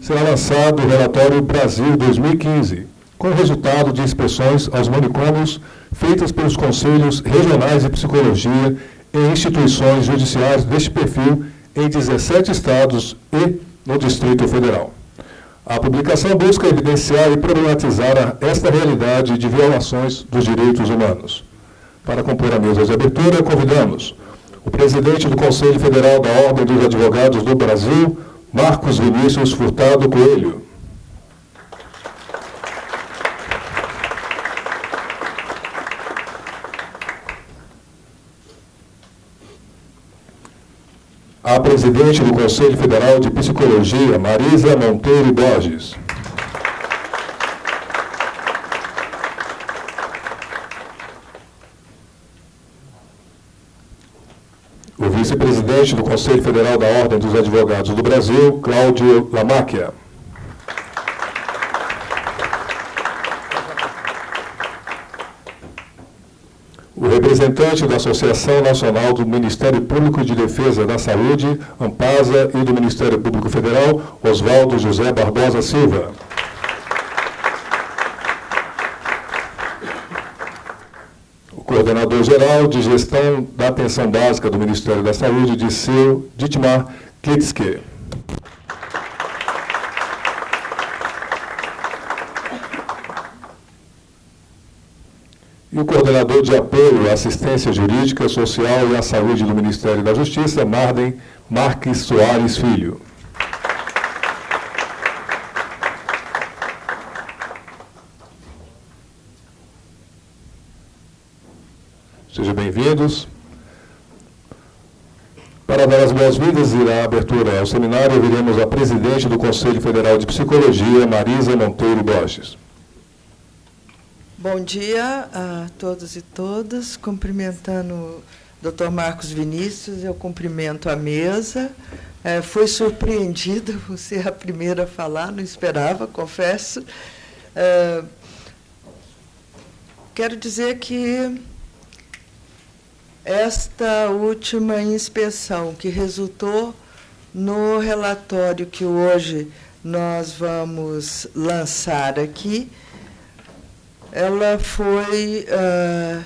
será lançado o relatório Brasil 2015, com resultado de inspeções aos manicômios feitas pelos Conselhos Regionais de Psicologia em instituições judiciais deste perfil em 17 estados e no Distrito Federal. A publicação busca evidenciar e problematizar esta realidade de violações dos direitos humanos. Para compor a mesa de abertura, convidamos o presidente do Conselho Federal da Ordem dos Advogados do Brasil, Marcos Vinícius Furtado Coelho. A presidente do Conselho Federal de Psicologia, Marisa Monteiro Borges. O vice-presidente do Conselho Federal da Ordem dos Advogados do Brasil, Cláudio Lamáquia. O representante da Associação Nacional do Ministério Público de Defesa da Saúde, AMPASA, e do Ministério Público Federal, Oswaldo José Barbosa Silva. Coordenador-geral de gestão da atenção básica do Ministério da Saúde, Disseu Ditmar Klitske. e o coordenador de apoio à assistência jurídica, social e à saúde do Ministério da Justiça, Marden Marques Soares Filho. Sejam bem-vindos. Para dar as boas-vindas e a abertura ao seminário, ouviremos a presidente do Conselho Federal de Psicologia, Marisa Monteiro Borges. Bom dia a todos e todas. Cumprimentando o Dr. Marcos Vinícius, eu cumprimento a mesa. É, foi surpreendida você é a primeira a falar, não esperava, confesso. É, quero dizer que esta última inspeção que resultou no relatório que hoje nós vamos lançar aqui, ela foi uh,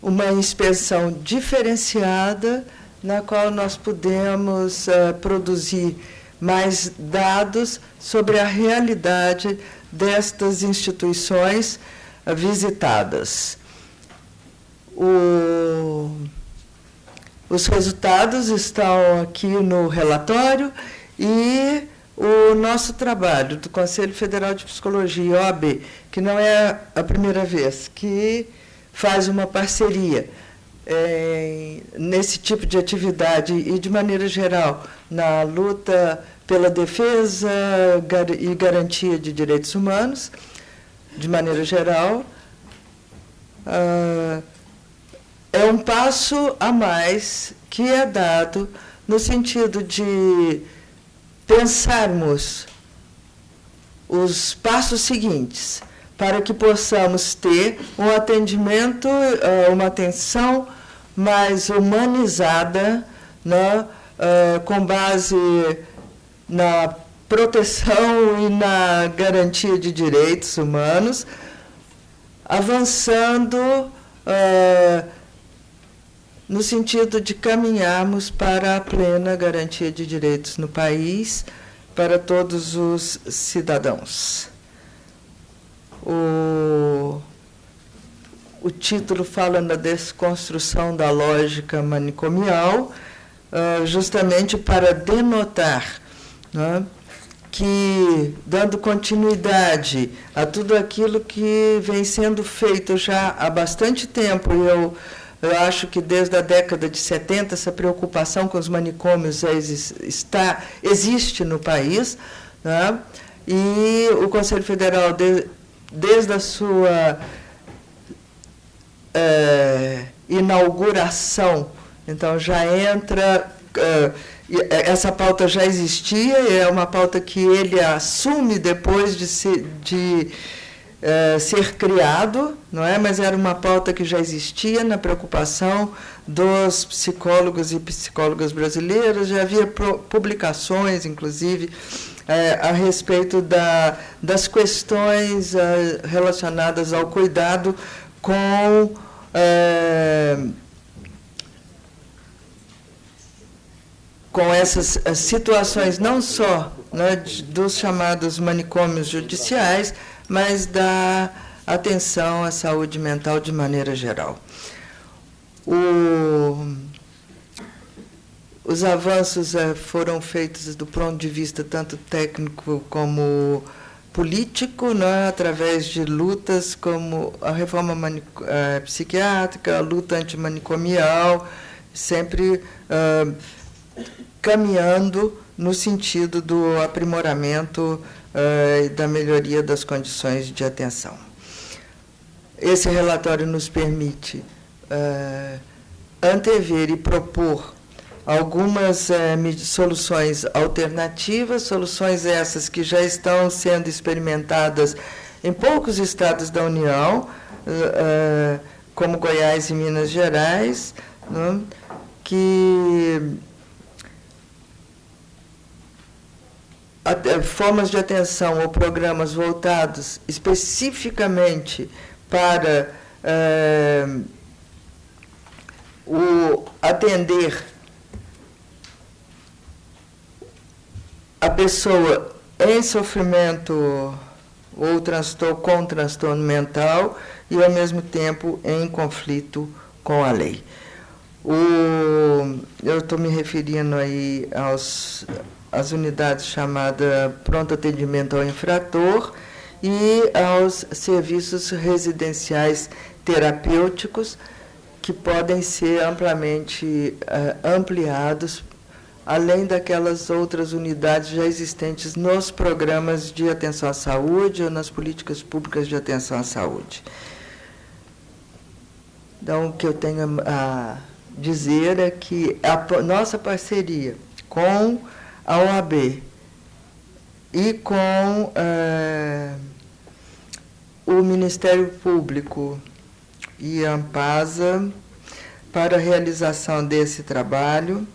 uma inspeção diferenciada, na qual nós pudemos uh, produzir mais dados sobre a realidade destas instituições uh, visitadas. O, os resultados estão aqui no relatório e o nosso trabalho do Conselho Federal de Psicologia, OAB, que não é a primeira vez que faz uma parceria é, nesse tipo de atividade e, de maneira geral, na luta pela defesa e garantia de direitos humanos, de maneira geral, ah, um passo a mais que é dado no sentido de pensarmos os passos seguintes para que possamos ter um atendimento, eh, uma atenção mais humanizada, né, eh, com base na proteção e na garantia de direitos humanos, avançando uh, no sentido de caminharmos para a plena garantia de direitos no país para todos os cidadãos. O, o título fala na desconstrução da lógica manicomial, uh, justamente para denotar né, que, dando continuidade a tudo aquilo que vem sendo feito já há bastante tempo, eu eu acho que desde a década de 70 essa preocupação com os manicômios está, existe no país. Né? E o Conselho Federal, de, desde a sua é, inauguração, então já entra. É, essa pauta já existia, é uma pauta que ele assume depois de, se, de eh, ser criado, não é? Mas era uma pauta que já existia na preocupação dos psicólogos e psicólogas brasileiros, já havia publicações, inclusive, é, a respeito da, das questões é, relacionadas ao cuidado com com essas situações não só né, dos chamados manicômios judiciais, mas da atenção à saúde mental de maneira geral. O, os avanços é, foram feitos do ponto de vista tanto técnico como político, né, através de lutas como a reforma é, psiquiátrica, a luta antimanicomial, sempre uh, caminhando no sentido do aprimoramento e da melhoria das condições de atenção. Esse relatório nos permite uh, antever e propor algumas uh, soluções alternativas, soluções essas que já estão sendo experimentadas em poucos estados da União, como Goiás e Minas Gerais, né, que formas de atenção ou programas voltados especificamente para uh, o atender a pessoa em sofrimento ou transtorno com transtorno mental e ao mesmo tempo em conflito com a lei. O, eu estou me referindo aí aos as unidades chamadas pronto atendimento ao infrator e aos serviços residenciais terapêuticos que podem ser amplamente uh, ampliados além daquelas outras unidades já existentes nos programas de atenção à saúde ou nas políticas públicas de atenção à saúde. Então, o que eu tenho a dizer é que a nossa parceria com a OAB e com é, o Ministério Público e a Ampasa para a realização desse trabalho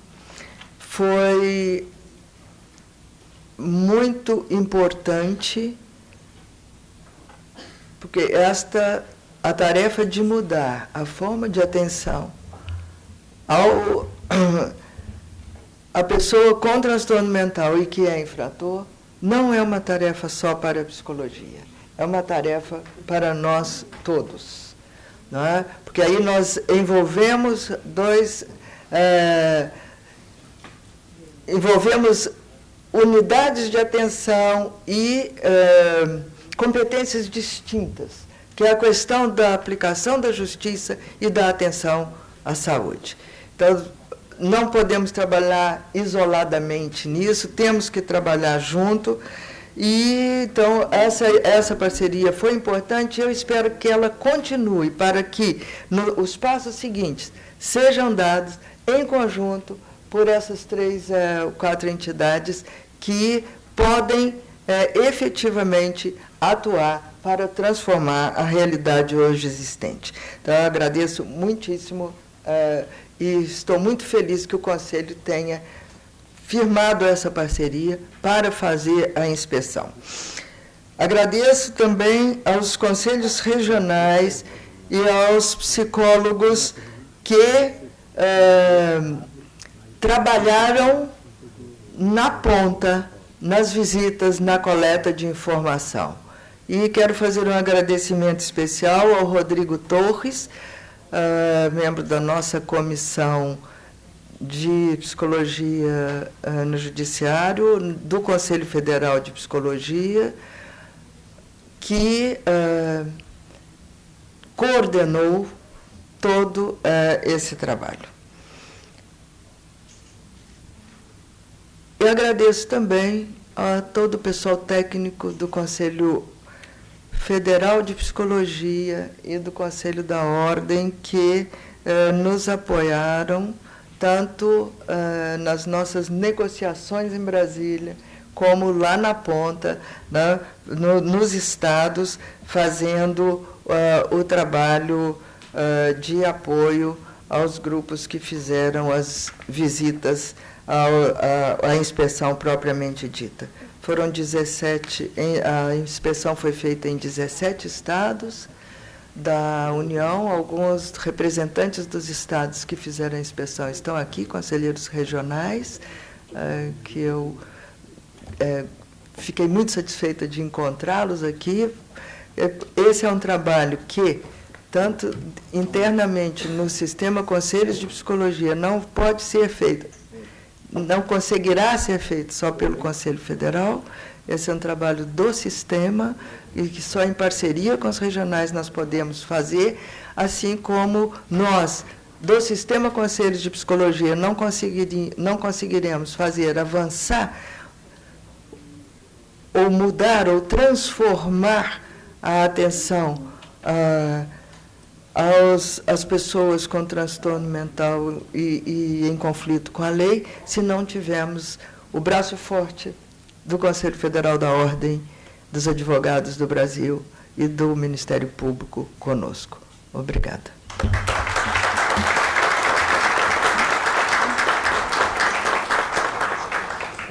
foi muito importante porque esta a tarefa de mudar a forma de atenção ao a pessoa com transtorno mental e que é infrator não é uma tarefa só para a psicologia, é uma tarefa para nós todos. Não é? Porque aí nós envolvemos dois. É, envolvemos unidades de atenção e é, competências distintas, que é a questão da aplicação da justiça e da atenção à saúde. Então, não podemos trabalhar isoladamente nisso, temos que trabalhar junto. E então essa essa parceria foi importante. Eu espero que ela continue para que no, os passos seguintes sejam dados em conjunto por essas três é, quatro entidades que podem é, efetivamente atuar para transformar a realidade hoje existente. Então, eu agradeço muitíssimo é, e estou muito feliz que o Conselho tenha firmado essa parceria para fazer a inspeção. Agradeço também aos conselhos regionais e aos psicólogos que eh, trabalharam na ponta, nas visitas, na coleta de informação. E quero fazer um agradecimento especial ao Rodrigo Torres, uh, membro da nossa comissão de psicologia uh, no Judiciário, do Conselho Federal de Psicologia, que uh, coordenou todo esse trabalho. Eu agradeço também a todo o pessoal técnico do Conselho Federal de Psicologia e do Conselho da Ordem que eh, nos apoiaram tanto eh, nas nossas negociações em Brasília, como lá na ponta, né, no, nos estados, fazendo uh, o trabalho uh, de apoio aos grupos que fizeram as visitas a inspeção propriamente dita. Foram 17, a inspeção foi feita em 17 estados da União, alguns representantes dos estados que fizeram a inspeção estão aqui, conselheiros regionais, eh, que eu eh, fiquei muito satisfeita de encontrá-los aqui. É, esse é um trabalho que, tanto internamente no sistema Conselhos de Psicologia, não pode ser feito, não conseguirá ser feito só pelo Conselho Federal. Esse é um trabalho do sistema e que só em parceria com os regionais nós podemos fazer, assim como nós, do Sistema Conselhos de Psicologia, não, não conseguiremos fazer avançar ou mudar ou transformar a atenção ah, aos, às pessoas com transtorno mental e, e em conflito com a lei, se não tivermos o braço forte do Conselho Federal da Ordem dos Advogados do Brasil e do Ministério Público conosco. Obrigada.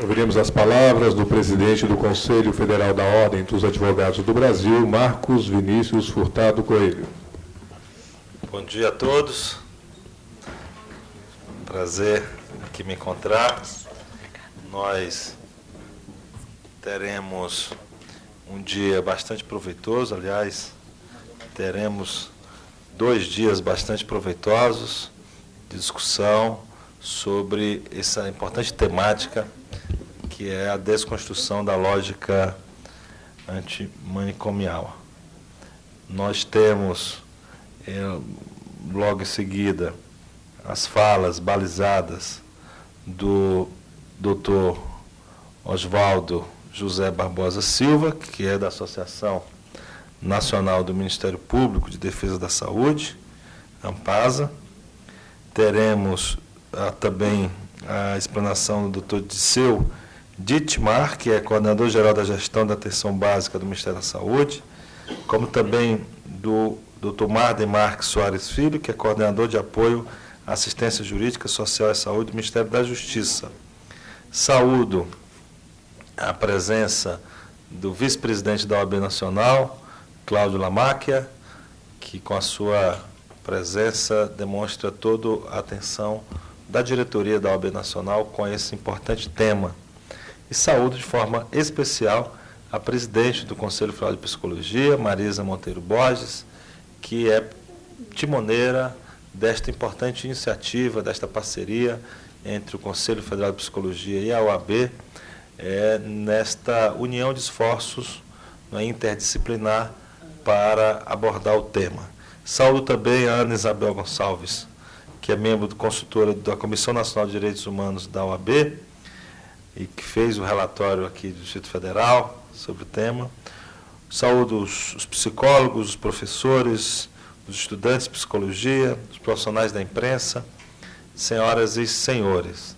Ouviremos as palavras do presidente do Conselho Federal da Ordem dos Advogados do Brasil, Marcos Vinícius Furtado Coelho. Bom dia a todos. Prazer aqui me encontrar. Nós teremos um dia bastante proveitoso, aliás, teremos dois dias bastante proveitosos de discussão sobre essa importante temática que é a desconstrução da lógica antimanicomial. Nós temos, é, logo em seguida, as falas balizadas do doutor Oswaldo José Barbosa Silva, que é da Associação Nacional do Ministério Público de Defesa da Saúde, AMPASA. Teremos ah, também a explanação do doutor Disseu Dittmar, que é coordenador-geral da gestão da atenção básica do Ministério da Saúde, como também do Dr. Marden Marques Soares Filho, que é coordenador de apoio à assistência jurídica, social e saúde do Ministério da Justiça. Saúdo a presença do vice-presidente da OAB Nacional, Cláudio Lamáquia, que com a sua presença demonstra toda a atenção da diretoria da OAB Nacional com esse importante tema. E saúdo de forma especial a presidente do Conselho Federal de Psicologia, Marisa Monteiro Borges, que é timoneira desta importante iniciativa, desta parceria entre o Conselho Federal de Psicologia e a OAB, é, nesta união de esforços né, interdisciplinar para abordar o tema. Saúdo também a Ana Isabel Gonçalves, que é membro do consultora da Comissão Nacional de Direitos Humanos da OAB e que fez o relatório aqui do Distrito Federal sobre o tema. Saúdo os, os psicólogos, os professores, os estudantes de psicologia, os profissionais da imprensa, senhoras e senhores.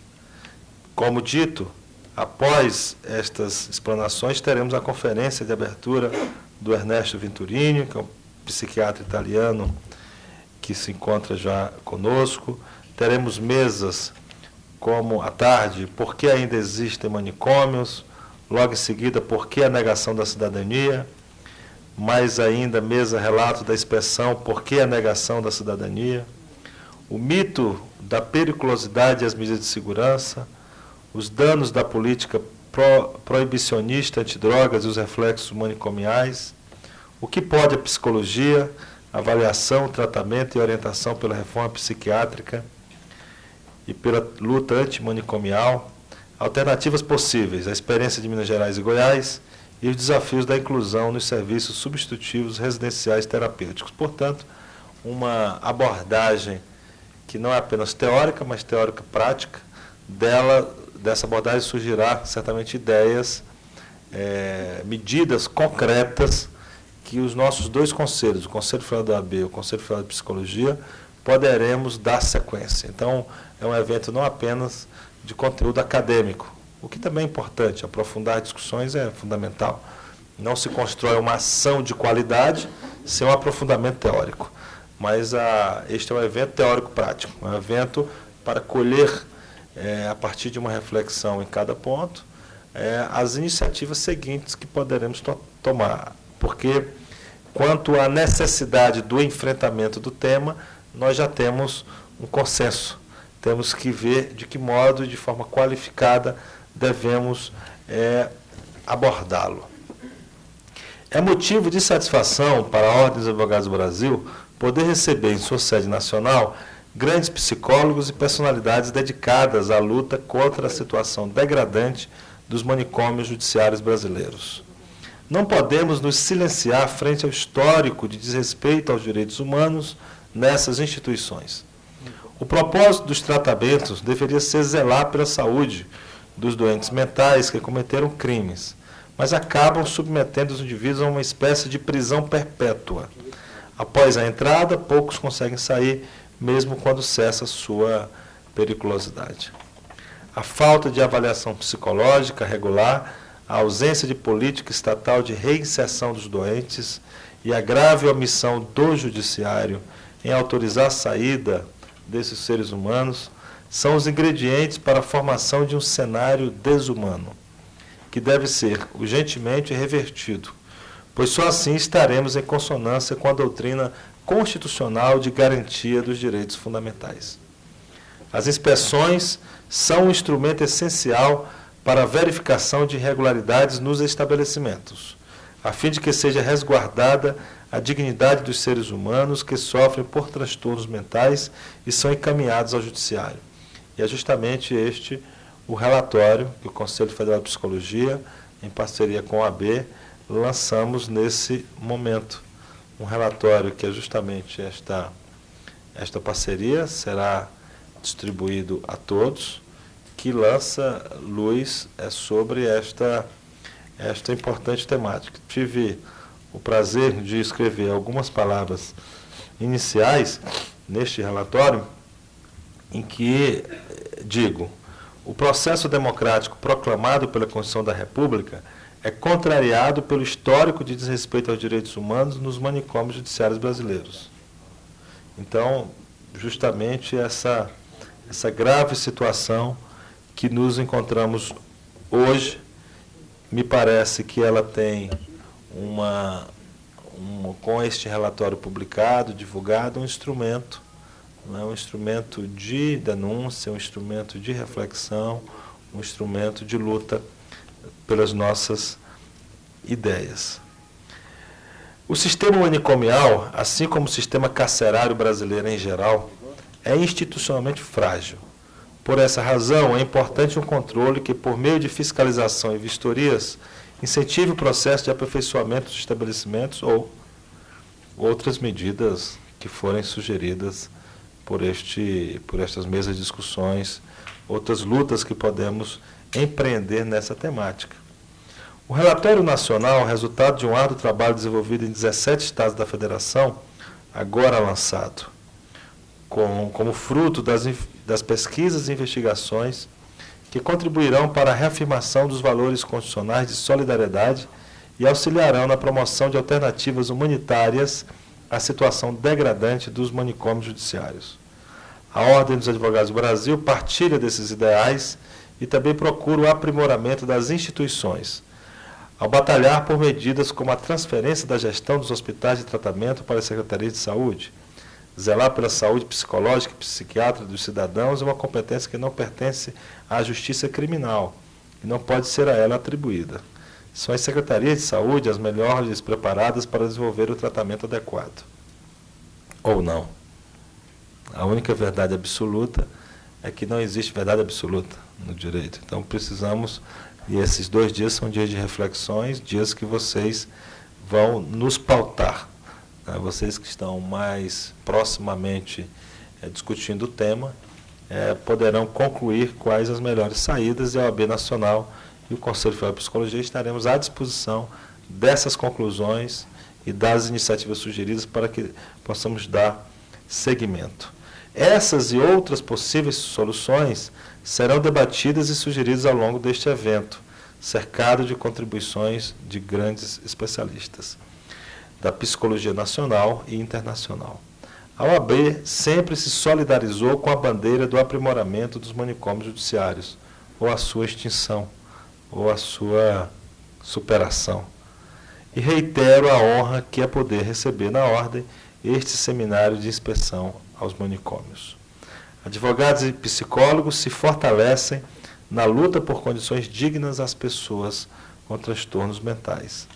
Como dito, Após estas explanações, teremos a conferência de abertura do Ernesto Venturini, que é um psiquiatra italiano que se encontra já conosco. Teremos mesas como à tarde, por que ainda existem manicômios, logo em seguida, por que a negação da cidadania, mais ainda, mesa relato da expressão por que a negação da cidadania, o mito da periculosidade e as medidas de segurança, os danos da política pro, proibicionista antidrogas e os reflexos manicomiais, o que pode a psicologia, avaliação, tratamento e orientação pela reforma psiquiátrica e pela luta antimanicomial, alternativas possíveis, a experiência de Minas Gerais e Goiás e os desafios da inclusão nos serviços substitutivos residenciais terapêuticos. Portanto, uma abordagem que não é apenas teórica, mas teórica prática, dela dessa abordagem surgirá certamente ideias, é, medidas concretas que os nossos dois conselhos, o Conselho Federal da AB e o Conselho Federal de Psicologia, poderemos dar sequência. Então, é um evento não apenas de conteúdo acadêmico, o que também é importante, aprofundar discussões é fundamental. Não se constrói uma ação de qualidade sem um aprofundamento teórico. Mas a, este é um evento teórico-prático, um evento para colher é, a partir de uma reflexão em cada ponto, é, as iniciativas seguintes que poderemos to tomar. Porque, quanto à necessidade do enfrentamento do tema, nós já temos um consenso. Temos que ver de que modo, de forma qualificada, devemos é, abordá-lo. É motivo de satisfação para a Ordem dos Advogados do Brasil poder receber em sua sede nacional grandes psicólogos e personalidades dedicadas à luta contra a situação degradante dos manicômios judiciários brasileiros. Não podemos nos silenciar frente ao histórico de desrespeito aos direitos humanos nessas instituições. O propósito dos tratamentos deveria ser zelar pela saúde dos doentes mentais que cometeram crimes, mas acabam submetendo os indivíduos a uma espécie de prisão perpétua. Após a entrada, poucos conseguem sair, mesmo quando cessa sua periculosidade. A falta de avaliação psicológica regular, a ausência de política estatal de reinserção dos doentes e a grave omissão do judiciário em autorizar a saída desses seres humanos são os ingredientes para a formação de um cenário desumano, que deve ser urgentemente revertido, pois só assim estaremos em consonância com a doutrina constitucional de garantia dos direitos fundamentais. As inspeções são um instrumento essencial para a verificação de irregularidades nos estabelecimentos, a fim de que seja resguardada a dignidade dos seres humanos que sofrem por transtornos mentais e são encaminhados ao judiciário. E é justamente este o relatório que o Conselho Federal de Psicologia, em parceria com a AB, lançamos nesse momento. Um relatório que é justamente esta, esta parceria, será distribuído a todos, que lança luz é, sobre esta, esta importante temática. Tive o prazer de escrever algumas palavras iniciais neste relatório, em que digo, o processo democrático proclamado pela Constituição da República é contrariado pelo histórico de desrespeito aos direitos humanos nos manicômios judiciários brasileiros. Então, justamente essa, essa grave situação que nos encontramos hoje, me parece que ela tem uma, uma com este relatório publicado, divulgado, um instrumento é um instrumento de denúncia, um instrumento de reflexão, um instrumento de luta pelas nossas ideias. O sistema manicomial, assim como o sistema carcerário brasileiro em geral, é institucionalmente frágil. Por essa razão, é importante um controle que, por meio de fiscalização e vistorias, incentive o processo de aperfeiçoamento dos estabelecimentos ou outras medidas que forem sugeridas por, este, por estas mesas de discussões, outras lutas que podemos empreender nessa temática. O relatório nacional, resultado de um árduo trabalho desenvolvido em 17 estados da federação, agora lançado, com, como fruto das, das pesquisas e investigações que contribuirão para a reafirmação dos valores constitucionais de solidariedade e auxiliarão na promoção de alternativas humanitárias à situação degradante dos manicômios judiciários. A Ordem dos Advogados do Brasil partilha desses ideais e também procura o aprimoramento das instituições, ao batalhar por medidas como a transferência da gestão dos hospitais de tratamento para as secretarias de saúde. Zelar pela saúde psicológica e psiquiátrica dos cidadãos é uma competência que não pertence à justiça criminal e não pode ser a ela atribuída. São as secretarias de saúde as melhores preparadas para desenvolver o tratamento adequado. Ou não. A única verdade absoluta é que não existe verdade absoluta no direito. Então precisamos, e esses dois dias são dias de reflexões, dias que vocês vão nos pautar. Né? Vocês que estão mais proximamente é, discutindo o tema, é, poderão concluir quais as melhores saídas e a OAB Nacional e o Conselho Federal de Psicologia estaremos à disposição dessas conclusões e das iniciativas sugeridas para que possamos dar seguimento. Essas e outras possíveis soluções serão debatidas e sugeridas ao longo deste evento, cercado de contribuições de grandes especialistas da psicologia nacional e internacional. A OAB sempre se solidarizou com a bandeira do aprimoramento dos manicômios judiciários, ou a sua extinção, ou a sua superação. E reitero a honra que é poder receber na ordem este seminário de inspeção aos manicômios. Advogados e psicólogos se fortalecem na luta por condições dignas às pessoas com transtornos mentais.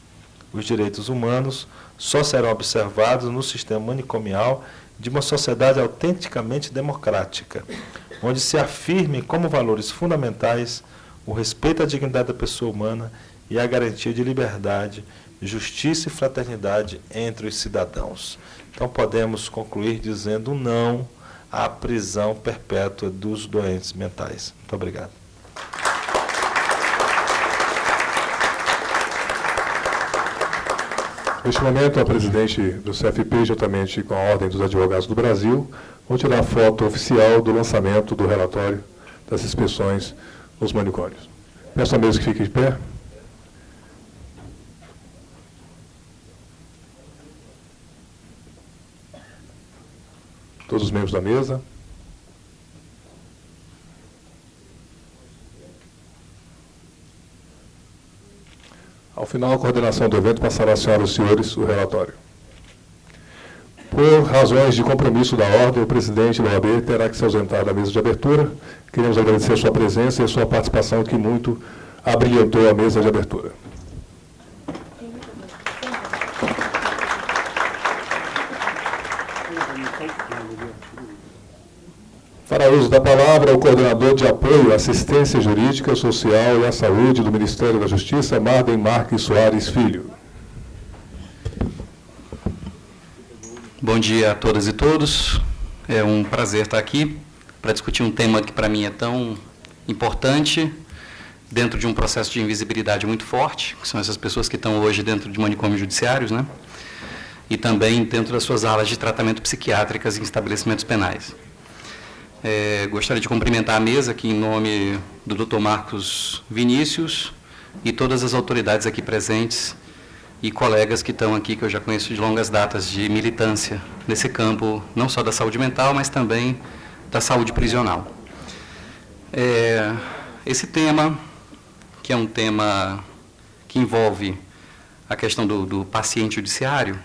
Os direitos humanos só serão observados no sistema manicomial de uma sociedade autenticamente democrática, onde se afirmem como valores fundamentais o respeito à dignidade da pessoa humana e a garantia de liberdade, justiça e fraternidade entre os cidadãos. Então podemos concluir dizendo não à prisão perpétua dos doentes mentais. Muito obrigado. Neste momento, a presidente do CFP, juntamente com a Ordem dos Advogados do Brasil, vão tirar a foto oficial do lançamento do relatório das inspeções nos manicômios. Peço a mesa que fique de pé. Todos os membros da mesa. Ao final, a coordenação do evento passará às senhoras e senhores o relatório. Por razões de compromisso da ordem, o presidente da OAB terá que se ausentar da mesa de abertura. Queremos agradecer a sua presença e a sua participação, que muito abrilhantou a mesa de abertura. Fará uso da palavra o coordenador de apoio à assistência jurídica, social e à saúde do Ministério da Justiça, Marden Marques Soares Filho. Bom dia a todas e todos. É um prazer estar aqui para discutir um tema que para mim é tão importante dentro de um processo de invisibilidade muito forte, que são essas pessoas que estão hoje dentro de manicômios judiciários, né? E também dentro das suas alas de tratamento psiquiátricas em estabelecimentos penais. É, gostaria de cumprimentar a mesa aqui em nome do Dr. Marcos Vinícius e todas as autoridades aqui presentes e colegas que estão aqui, que eu já conheço de longas datas de militância nesse campo, não só da saúde mental, mas também da saúde prisional. É, esse tema, que é um tema que envolve a questão do, do paciente judiciário,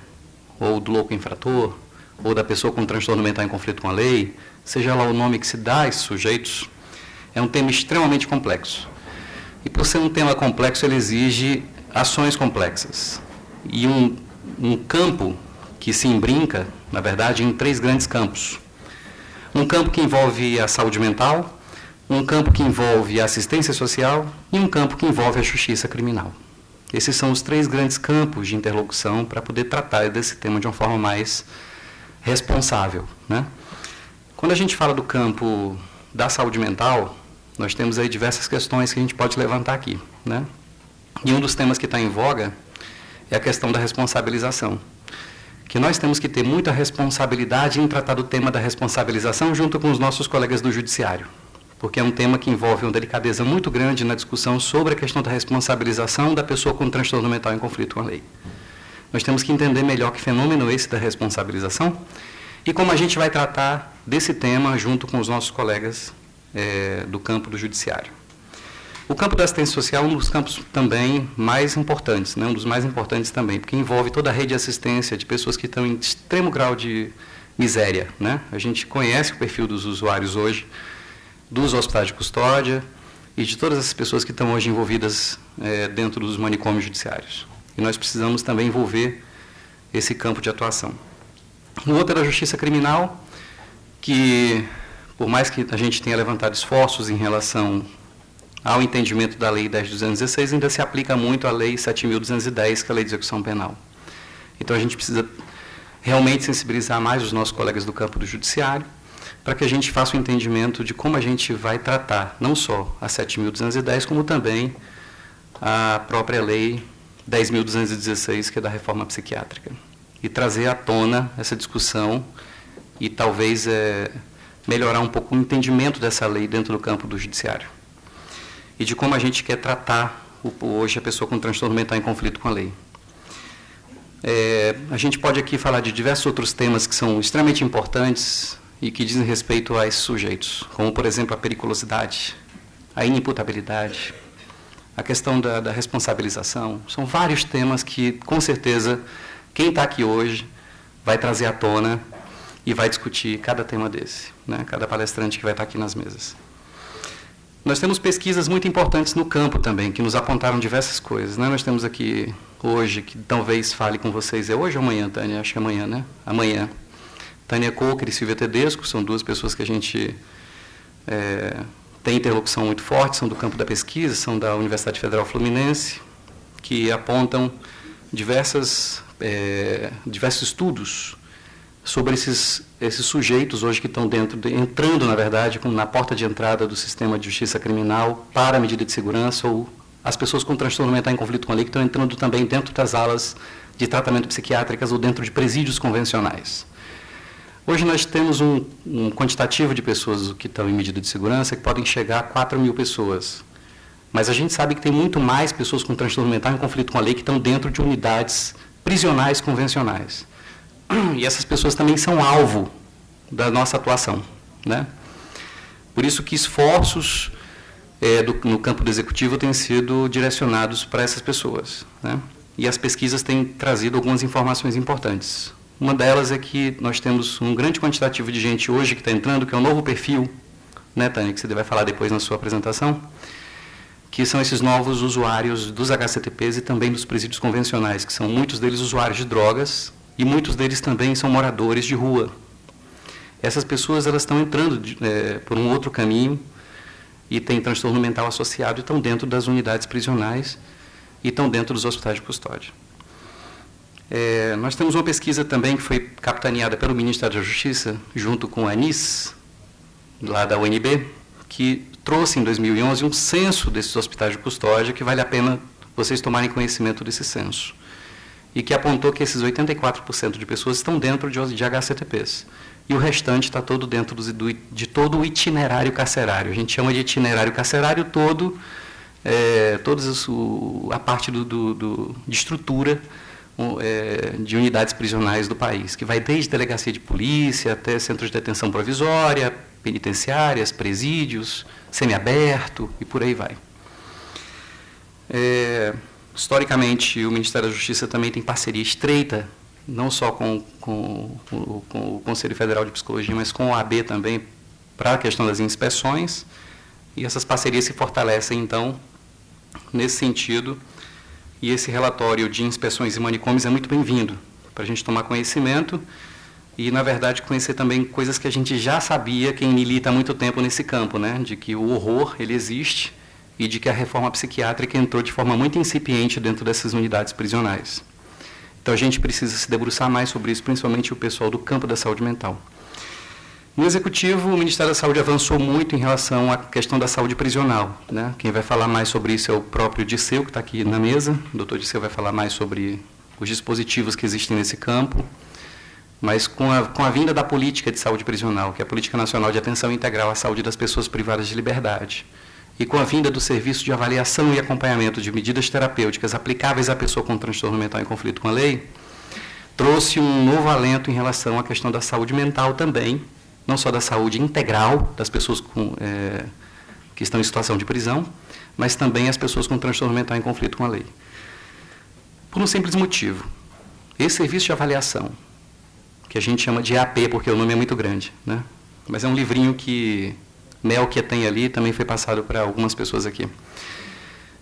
ou do louco infrator, ou da pessoa com transtorno mental em conflito com a lei, seja lá o nome que se dá a esses sujeitos, é um tema extremamente complexo. E por ser um tema complexo, ele exige ações complexas. E um, um campo que se embrinca, na verdade, em três grandes campos. Um campo que envolve a saúde mental, um campo que envolve a assistência social e um campo que envolve a justiça criminal. Esses são os três grandes campos de interlocução para poder tratar desse tema de uma forma mais responsável. Né? Quando a gente fala do campo da saúde mental, nós temos aí diversas questões que a gente pode levantar aqui. Né? E um dos temas que está em voga é a questão da responsabilização. Que nós temos que ter muita responsabilidade em tratar do tema da responsabilização junto com os nossos colegas do Judiciário. Porque é um tema que envolve uma delicadeza muito grande na discussão sobre a questão da responsabilização da pessoa com transtorno mental em conflito com a lei. Nós temos que entender melhor que fenômeno esse da responsabilização e como a gente vai tratar desse tema junto com os nossos colegas é, do campo do judiciário. O campo da assistência social é um dos campos também mais importantes, né, um dos mais importantes também, porque envolve toda a rede de assistência de pessoas que estão em extremo grau de miséria. Né? A gente conhece o perfil dos usuários hoje, dos hospitais de custódia e de todas as pessoas que estão hoje envolvidas é, dentro dos manicômios judiciários. E nós precisamos também envolver esse campo de atuação. O outro era a justiça criminal, que, por mais que a gente tenha levantado esforços em relação ao entendimento da Lei 10.216, ainda se aplica muito a Lei 7.210, que é a Lei de Execução Penal. Então, a gente precisa realmente sensibilizar mais os nossos colegas do campo do judiciário, para que a gente faça o um entendimento de como a gente vai tratar não só a 7.210, como também a própria Lei 10.216, que é da reforma psiquiátrica e trazer à tona essa discussão e talvez é, melhorar um pouco o entendimento dessa lei dentro do campo do judiciário e de como a gente quer tratar o, hoje a pessoa com transtorno mental em conflito com a lei. É, a gente pode aqui falar de diversos outros temas que são extremamente importantes e que dizem respeito a esses sujeitos, como, por exemplo, a periculosidade, a inimputabilidade, a questão da, da responsabilização. São vários temas que, com certeza, quem está aqui hoje vai trazer à tona e vai discutir cada tema desse, né? cada palestrante que vai estar tá aqui nas mesas. Nós temos pesquisas muito importantes no campo também, que nos apontaram diversas coisas. Né? Nós temos aqui hoje, que talvez fale com vocês, é hoje ou amanhã, Tânia? Acho que é amanhã, né? Amanhã. Tânia Coker e Silvia Tedesco, são duas pessoas que a gente é, tem interlocução muito forte, são do campo da pesquisa, são da Universidade Federal Fluminense, que apontam diversas, é, diversos estudos sobre esses, esses sujeitos hoje que estão dentro, de, entrando, na verdade, na porta de entrada do sistema de justiça criminal para a medida de segurança ou as pessoas com transtorno mental em conflito com a lei que estão entrando também dentro das alas de tratamento psiquiátricas ou dentro de presídios convencionais. Hoje nós temos um, um, quantitativo de pessoas que estão em medida de segurança que podem chegar a 4 mil pessoas. Mas a gente sabe que tem muito mais pessoas com transtorno mental em conflito com a lei que estão dentro de unidades prisionais convencionais. E essas pessoas também são alvo da nossa atuação. Né? Por isso que esforços é, do, no campo do executivo têm sido direcionados para essas pessoas. Né? E as pesquisas têm trazido algumas informações importantes. Uma delas é que nós temos um grande quantitativo de gente hoje que está entrando, que é um novo perfil, né, Tânia, que você vai falar depois na sua apresentação, que são esses novos usuários dos HCTPs e também dos presídios convencionais, que são muitos deles usuários de drogas e muitos deles também são moradores de rua. Essas pessoas elas estão entrando é, por um outro caminho e têm transtorno mental associado e estão dentro das unidades prisionais e estão dentro dos hospitais de custódia. É, nós temos uma pesquisa também que foi capitaneada pelo Ministério da Justiça, junto com a ANIS, lá da UNB, que trouxe em 2011 um censo desses hospitais de custódia, que vale a pena vocês tomarem conhecimento desse censo. E que apontou que esses 84% de pessoas estão dentro de, de HCTPs. E o restante está todo dentro do, do, de todo o itinerário carcerário. A gente chama de itinerário carcerário todo, é, toda a parte do, do, de estrutura é, de unidades prisionais do país, que vai desde delegacia de polícia até centros de detenção provisória, penitenciárias, presídios, semiaberto e por aí vai. É, historicamente, o Ministério da Justiça também tem parceria estreita, não só com, com, com, com o Conselho Federal de Psicologia, mas com o AB também, para a questão das inspeções, e essas parcerias se fortalecem, então, nesse sentido, e esse relatório de inspeções e manicômios é muito bem-vindo para a gente tomar conhecimento e, na verdade, conhecer também coisas que a gente já sabia, quem milita há muito tempo nesse campo, né? de que o horror ele existe e de que a reforma psiquiátrica entrou de forma muito incipiente dentro dessas unidades prisionais. Então, a gente precisa se debruçar mais sobre isso, principalmente o pessoal do campo da saúde mental. No Executivo, o Ministério da Saúde avançou muito em relação à questão da saúde prisional. Né? Quem vai falar mais sobre isso é o próprio Disseu, que está aqui na mesa. O doutor Disseu vai falar mais sobre os dispositivos que existem nesse campo. Mas com a, com a vinda da política de saúde prisional, que é a Política Nacional de Atenção Integral à Saúde das Pessoas Privadas de Liberdade, e com a vinda do Serviço de Avaliação e Acompanhamento de Medidas Terapêuticas aplicáveis à pessoa com transtorno mental em conflito com a lei, trouxe um novo alento em relação à questão da saúde mental também, não só da saúde integral das pessoas com, é, que estão em situação de prisão, mas também as pessoas com transtorno mental em conflito com a lei. Por um simples motivo. Esse serviço de avaliação, que a gente chama de AP, porque o nome é muito grande, né? mas é um livrinho que Mel que tem ali também foi passado para algumas pessoas aqui.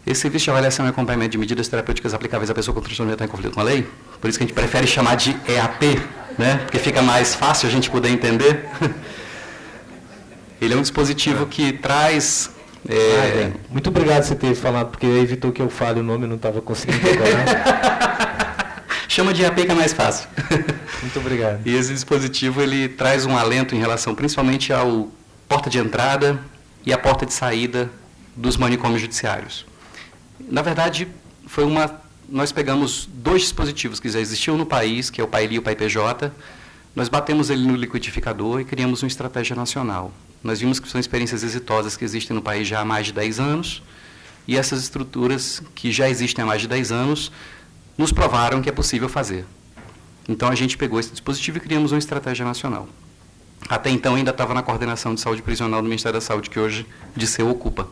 Esse serviço de avaliação e acompanhamento de medidas terapêuticas aplicáveis à pessoa com transtorno mental em conflito com a lei, por isso que a gente prefere chamar de EAP, né? porque fica mais fácil a gente poder entender. Ele é um dispositivo que traz. É... Ah, muito obrigado por você ter falado, porque evitou que eu fale o nome, eu não estava conseguindo decorar. Chama de EAP que é mais fácil. Muito obrigado. E esse dispositivo ele traz um alento em relação principalmente ao porta de entrada e a porta de saída dos manicômios judiciários. Na verdade, foi uma nós pegamos dois dispositivos que já existiam no país, que é o PAILI e o PAIPJ, nós batemos ele no liquidificador e criamos uma estratégia nacional. Nós vimos que são experiências exitosas que existem no país já há mais de 10 anos, e essas estruturas que já existem há mais de 10 anos nos provaram que é possível fazer. Então a gente pegou esse dispositivo e criamos uma estratégia nacional. Até então ainda estava na coordenação de saúde prisional do Ministério da Saúde, que hoje de seu ocupa.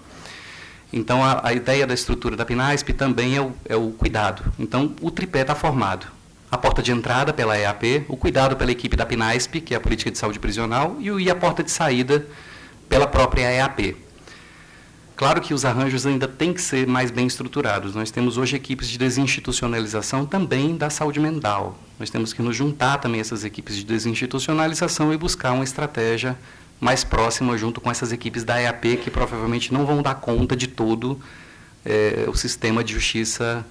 Então a, a, ideia da estrutura da PNASP também é o, é o cuidado. Então o tripé está formado. A porta de entrada pela EAP, o cuidado pela equipe da PNASP, que é a Política de Saúde Prisional, e, e a porta de saída pela própria EAP. Claro que os arranjos ainda têm que ser mais bem estruturados. Nós temos hoje equipes de desinstitucionalização também da saúde mental. Nós temos que nos juntar também essas equipes de desinstitucionalização e buscar uma estratégia mais próxima junto com essas equipes da EAP que provavelmente não vão dar conta de todo é, o sistema de justiça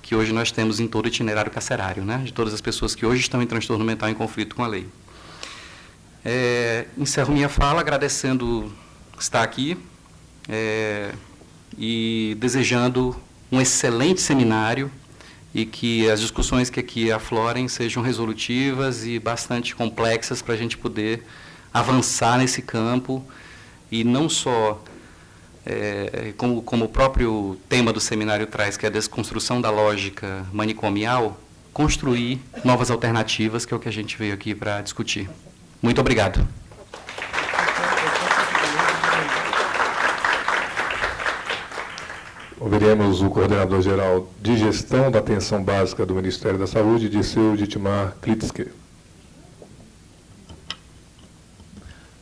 que hoje nós temos em todo o itinerário carcerário, né? de todas as pessoas que hoje estão em transtorno mental em conflito com a lei. É, encerro minha fala agradecendo estar aqui, é, e desejando um excelente seminário e que as discussões que aqui aflorem sejam resolutivas e bastante complexas para a gente poder avançar nesse campo e não só, é, como, como o próprio tema do seminário traz, que é a desconstrução da lógica manicomial, construir novas alternativas, que é o que a gente veio aqui para discutir. Muito obrigado. Ouviremos o coordenador-geral de gestão da atenção básica do Ministério da Saúde, Disseu Ditmar Klitzke.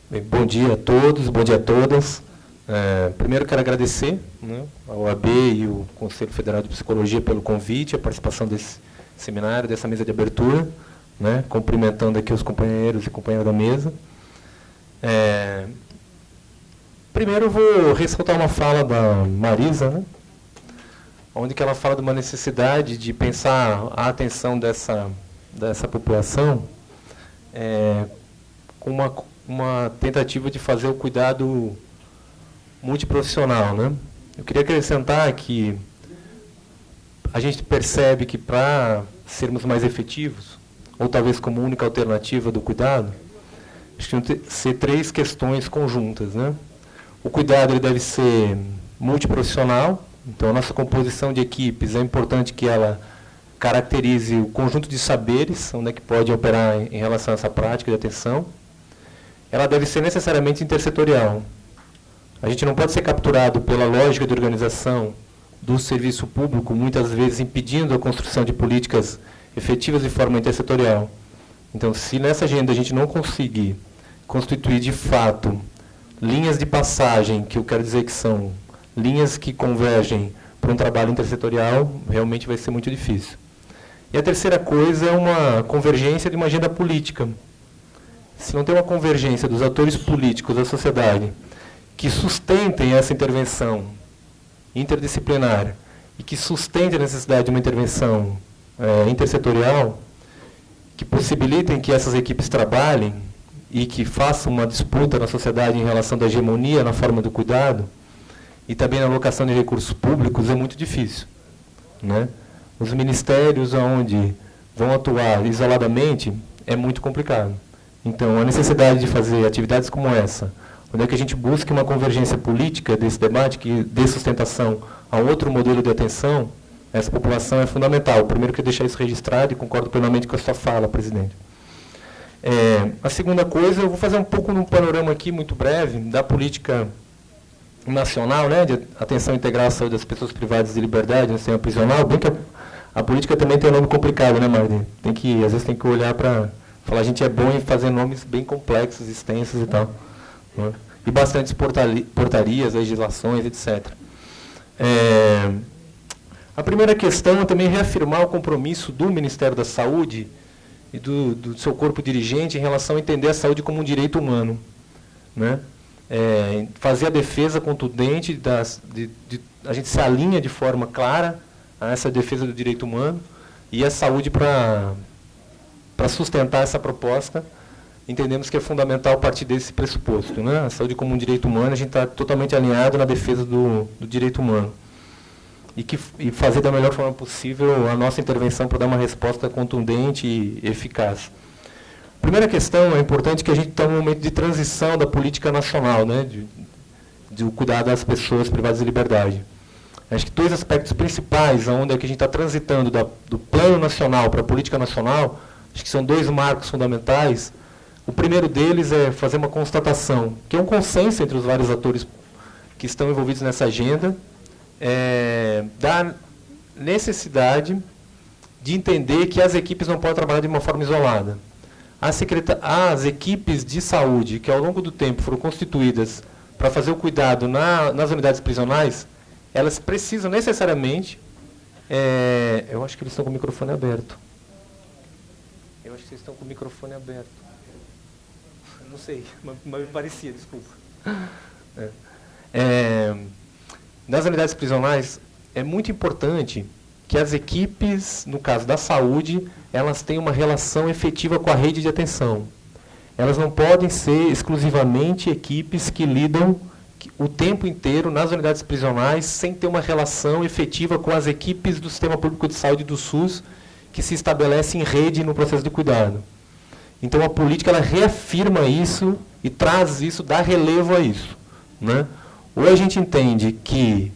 Bem, bom dia a todos, bom dia a todas. É, primeiro quero agradecer né, ao AB e o Conselho Federal de Psicologia pelo convite, a participação desse seminário, dessa mesa de abertura, né, cumprimentando aqui os companheiros e companheiras da mesa. É, primeiro vou ressaltar uma fala da Marisa, né, onde que ela fala de uma necessidade de pensar a atenção dessa, dessa população é, com uma, uma tentativa de fazer o cuidado multiprofissional. Né? Eu queria acrescentar que a gente percebe que para sermos mais efetivos, ou talvez como única alternativa do cuidado, acho tem que ser três questões conjuntas. Né? O cuidado ele deve ser multiprofissional, então, a nossa composição de equipes é importante que ela caracterize o conjunto de saberes, onde é que pode operar em, relação a essa prática de atenção. Ela deve ser necessariamente intersetorial. A gente não pode ser capturado pela lógica de organização do serviço público, muitas vezes impedindo a construção de políticas efetivas de forma intersetorial. Então, se nessa agenda a gente não conseguir constituir de fato linhas de passagem, que eu quero dizer que são linhas que convergem para um trabalho intersetorial, realmente vai ser muito difícil. E a terceira coisa é uma convergência de uma agenda política. Se não tem uma convergência dos atores políticos da sociedade que sustentem essa intervenção interdisciplinar e que sustentem a necessidade de uma intervenção é, intersetorial, que possibilitem que essas equipes trabalhem e que façam uma disputa na sociedade em relação da hegemonia na forma do cuidado, e também na alocação de recursos públicos é muito difícil. Né? Os ministérios onde vão atuar isoladamente é muito complicado. Então, a necessidade de fazer atividades como essa, onde é que a gente busque uma convergência política desse debate que dê sustentação a outro modelo de atenção, essa população é fundamental. Primeiro, que deixar isso registrado e concordo plenamente com a sua fala, presidente. É, a segunda coisa, eu vou fazer um pouco um panorama aqui, muito breve, da política nacional, né, de atenção integral à saúde das pessoas privadas de liberdade no sistema prisional, bem que a, a, política também tem um nome complicado, né, Marli? Tem que, às vezes tem que olhar para falar, a gente é bom em fazer nomes bem complexos, extensos e tal. Né? E bastantes portarias, legislações, etc. É, a primeira questão é também reafirmar o compromisso do Ministério da Saúde e do, do seu corpo dirigente em relação a entender a saúde como um direito humano. Né? É, fazer a defesa contundente, das, de, de, a gente se alinha de forma clara a essa defesa do direito humano e a saúde para sustentar essa proposta. Entendemos que é fundamental partir desse pressuposto. Né? A saúde como um direito humano, a gente está totalmente alinhado na defesa do, do direito humano. E, que, e fazer da melhor forma possível a nossa intervenção para dar uma resposta contundente e eficaz. Primeira questão, é importante que a gente está num momento de transição da política nacional, né, de, de cuidar das pessoas privadas de liberdade. Acho que dois aspectos principais, onde é que a gente está transitando da, do plano nacional para a política nacional, acho que são dois marcos fundamentais. O primeiro deles é fazer uma constatação, que é um consenso entre os vários atores que estão envolvidos nessa agenda, é, da necessidade de entender que as equipes não podem trabalhar de uma forma isolada. As, equipes de saúde, que ao longo do tempo foram constituídas para fazer o cuidado na, nas unidades prisionais, elas precisam necessariamente. É, eu acho que eles estão com o microfone aberto. Eu acho que eles estão com o microfone aberto. Não sei, mas, mas me parecia, desculpa. É. É, nas unidades prisionais, é muito importante que as equipes, no caso da saúde, elas tenham uma relação efetiva com a rede de atenção. Elas não podem ser exclusivamente equipes que lidam o tempo inteiro nas unidades prisionais sem ter uma relação efetiva com as equipes do Sistema Público de Saúde do SUS que se estabelece em rede no processo de cuidado. Então a política ela reafirma isso e traz isso, dá relevo a isso. Né? Ou a gente entende que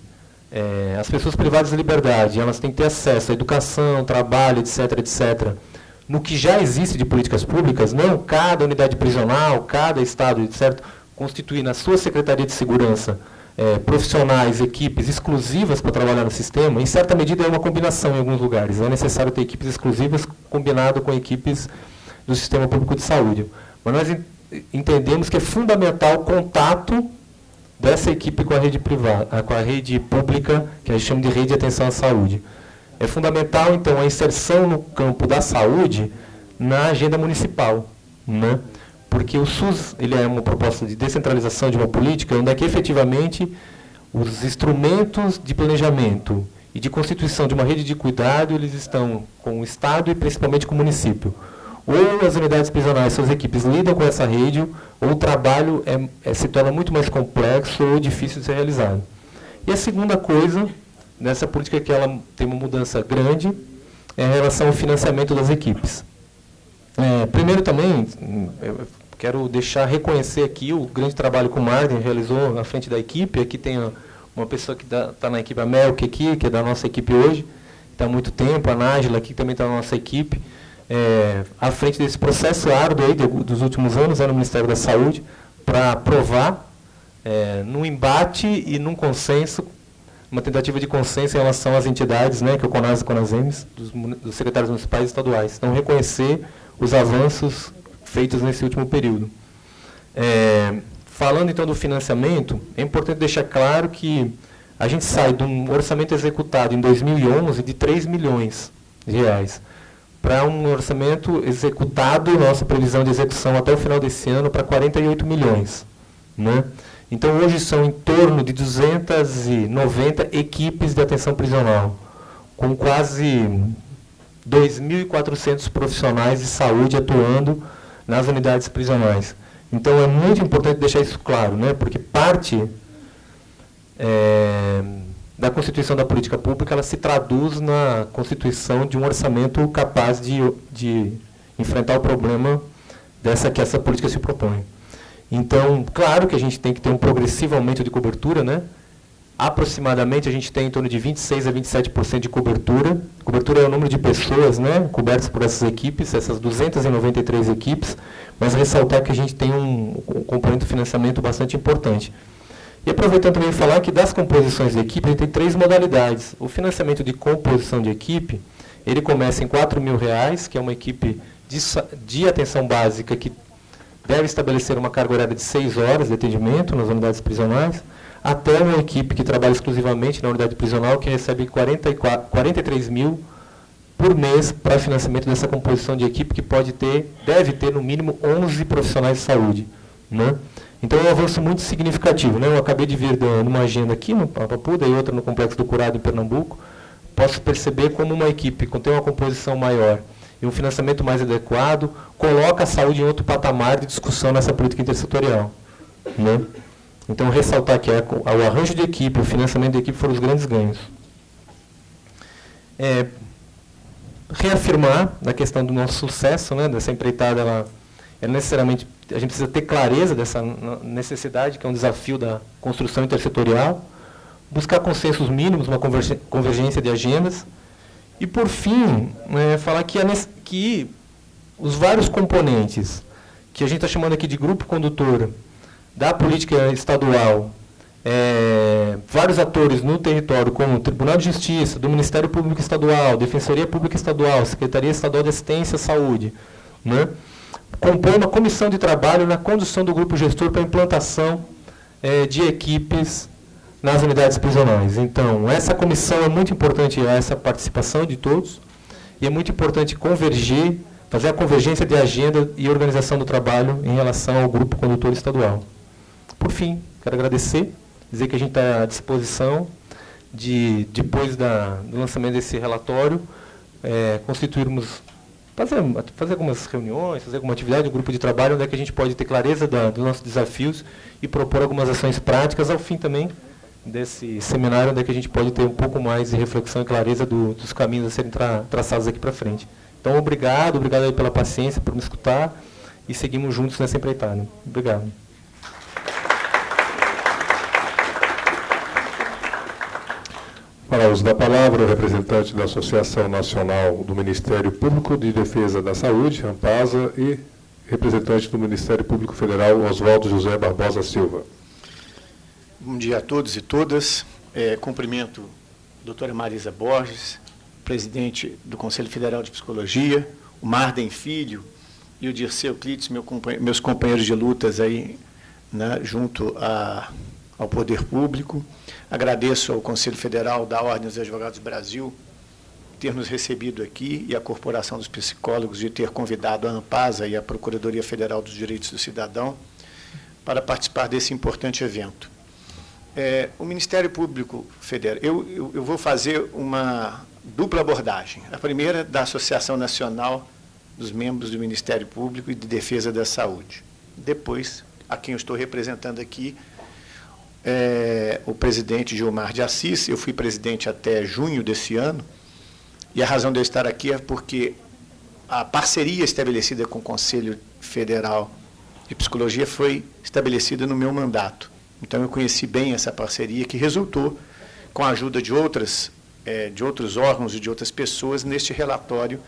é, as pessoas privadas de liberdade elas têm que ter acesso à educação, trabalho, etc., etc., no que já existe de políticas públicas, não cada unidade prisional, cada estado, etc., constituir na sua Secretaria de Segurança é, profissionais, equipes exclusivas para trabalhar no sistema, em certa medida é uma combinação em alguns lugares. É necessário ter equipes exclusivas combinado com equipes do Sistema Público de Saúde. Mas nós entendemos que é fundamental o contato dessa equipe com a rede privada, com a rede pública, que a gente chama de rede de atenção à saúde. É fundamental, então, a inserção no campo da saúde na agenda municipal. Né? porque o SUS ele é uma proposta de descentralização de uma política onde é que efetivamente os instrumentos de planejamento e de constituição de uma rede de cuidado eles estão com o Estado e principalmente com o município. Ou as unidades prisionais, suas equipes lidam com essa rede, ou o trabalho é, é, se torna muito mais complexo ou difícil de ser realizado. E a segunda coisa, nessa política que ela tem uma mudança grande, é em relação ao financiamento das equipes. É, primeiro também, Quero deixar reconhecer aqui o grande trabalho que o Martin realizou na frente da equipe. Aqui tem uma pessoa que está na equipe, a Melk aqui, que é da nossa equipe hoje, está há muito tempo, a Nájila aqui também está na nossa equipe, é, à frente desse processo árduo aí de, dos últimos anos né, no Ministério da Saúde, para provar, é, num embate e num consenso, uma tentativa de consenso em relação às entidades, né, que é o CONAS e CONASEMES, dos, dos secretários municipais e estaduais. Então, reconhecer os avanços feitos nesse último período. É, falando então do financiamento, é importante deixar claro que a gente sai de um orçamento executado em 2011 de 3 milhões de reais para um orçamento executado, nossa previsão de execução até o final desse ano, para 48 milhões. Né? Então, hoje são em torno de 290 equipes de atenção prisional, com quase 2.400 profissionais de saúde atuando nas unidades prisionais. Então é muito importante deixar isso claro, né? porque parte é, da constituição da política pública ela se traduz na constituição de um orçamento capaz de, de enfrentar o problema dessa que essa política se propõe. Então, claro que a gente tem que ter um progressivo aumento de cobertura, né? aproximadamente a gente tem em torno de 26 a 27% de cobertura. Cobertura é o número de pessoas né, cobertas por essas equipes, essas 293 equipes, mas ressaltar que a gente tem um, um componente de financiamento bastante importante. E aproveitando também falar que das composições de equipe, a gente tem três modalidades. O financiamento de composição de equipe, ele começa em R$ reais, que é uma equipe de, de atenção básica que deve estabelecer uma carga horária de 6 horas de atendimento nas unidades prisionais até uma equipe que trabalha exclusivamente na unidade prisional, que recebe 44, 43 mil por mês para financiamento dessa composição de equipe, que pode ter, deve ter no mínimo 11 profissionais de saúde. Né? Então é um avanço muito significativo. Né? Eu acabei de vir numa agenda aqui no Papuda e outra no Complexo do Curado em Pernambuco. Posso perceber como uma equipe que tem uma composição maior e um financiamento mais adequado, coloca a saúde em outro patamar de discussão nessa política intersetorial. Né? Então, ressaltar que o arranjo de equipe, o financiamento de equipe foram os grandes ganhos. É, reafirmar na questão do nosso sucesso, né, dessa empreitada, ela, é necessariamente, a gente precisa ter clareza dessa necessidade, que é um desafio da construção intersetorial. buscar consensos mínimos, uma convergência de agendas. E, por fim, é, falar que, que os vários componentes que a gente está chamando aqui de grupo condutor da política estadual, é, vários atores no território, como o Tribunal de Justiça, do Ministério Público Estadual, Defensoria Pública Estadual, Secretaria Estadual de Assistência à Saúde, né, compõe uma comissão de trabalho na condução do grupo gestor para implantação é, de equipes nas unidades prisionais. Então, essa comissão é muito importante, essa participação de todos, e é muito importante convergir, fazer a convergência de agenda e organização do trabalho em relação ao grupo condutor estadual. Por fim, quero agradecer, dizer que a gente está à disposição de, depois da, do lançamento desse relatório, é, constituirmos, fazer, fazer algumas reuniões, fazer alguma atividade, um grupo de trabalho, onde é que a gente pode ter clareza da, dos nossos desafios e propor algumas ações práticas, ao fim também desse seminário, onde é que a gente pode ter um pouco mais de reflexão e clareza do, dos caminhos a serem tra traçados aqui para frente. Então, obrigado, obrigado pela paciência, por me escutar, e seguimos juntos nessa empreitada. Obrigado. Para uso da palavra, o representante da Associação Nacional do Ministério Público de Defesa da Saúde, AMPASA, e representante do Ministério Público Federal, Oswaldo José Barbosa Silva. Bom dia a todos e todas. É, cumprimento a doutora Marisa Borges, presidente do Conselho Federal de Psicologia, o Marden Filho e o Dirceu Clitz, meu meus companheiros de lutas aí, né, junto a, ao Poder Público. Agradeço ao Conselho Federal da Ordem dos Advogados do Brasil ter nos recebido aqui e à Corporação dos Psicólogos de ter convidado a ANPASA e a Procuradoria Federal dos Direitos do Cidadão para participar desse importante evento. É, o Ministério Público Federal, eu, eu, eu, vou fazer uma dupla abordagem. A primeira da Associação Nacional dos Membros do Ministério Público e de Defesa da Saúde. Depois, a quem eu estou representando aqui, é, o presidente Gilmar de Assis, eu fui presidente até junho desse ano, e a razão de eu estar aqui é porque a parceria estabelecida com o Conselho Federal de Psicologia foi estabelecida no meu mandato. Então eu conheci bem essa parceria que resultou com a ajuda de outras é, de outros órgãos e de outras pessoas neste relatório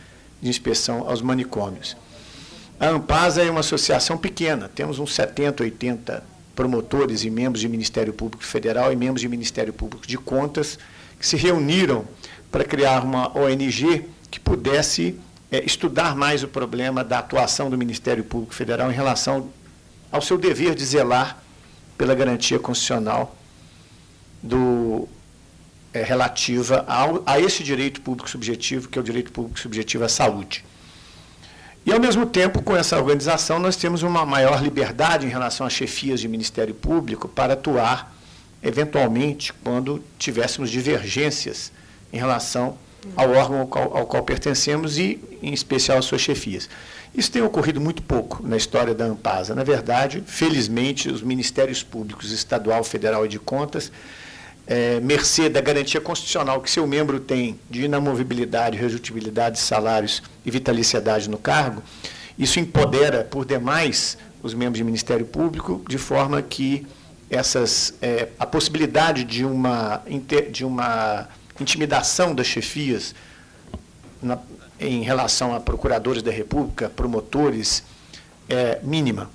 de inspeção aos manicômios. A Ampasa é uma associação pequena, temos uns 70, 80 promotores e membros de Ministério Público Federal e membros de Ministério Público de Contas que se reuniram para criar uma ONG que pudesse é, estudar mais o problema da atuação do Ministério Público Federal em relação ao seu dever de zelar pela garantia constitucional do, é, relativa ao, a esse direito público subjetivo, que é o direito público subjetivo à saúde. E, ao mesmo tempo, com essa organização, nós temos uma maior liberdade em relação às chefias de Ministério Público para atuar, eventualmente, quando tivéssemos divergências em relação ao órgão ao qual, ao qual pertencemos e, em especial, às suas chefias. Isso tem ocorrido muito pouco na história da Ampasa. Na verdade, felizmente, os ministérios públicos estadual, federal e de contas, é, mercê da garantia constitucional que seu membro tem de inamovibilidade, redutibilidade de salários e vitaliciedade no cargo, isso empodera por demais os membros do Ministério Público, de forma que essas, é, a possibilidade de uma, de uma intimidação das chefias na, em relação a procuradores da República, promotores, é mínima.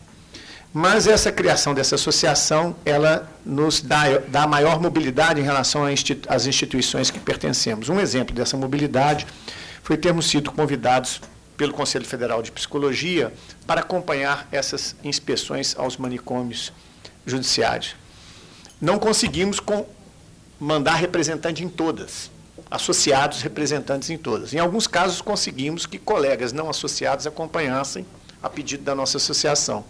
Mas essa criação dessa associação, ela nos dá, dá maior mobilidade em relação às instituições que pertencemos. Um exemplo dessa mobilidade foi termos sido convidados pelo Conselho Federal de Psicologia para acompanhar essas inspeções aos manicômios judiciários. Não conseguimos mandar representante em todas, associados representantes em todas. Em alguns casos, conseguimos que colegas não associados acompanhassem a pedido da nossa associação.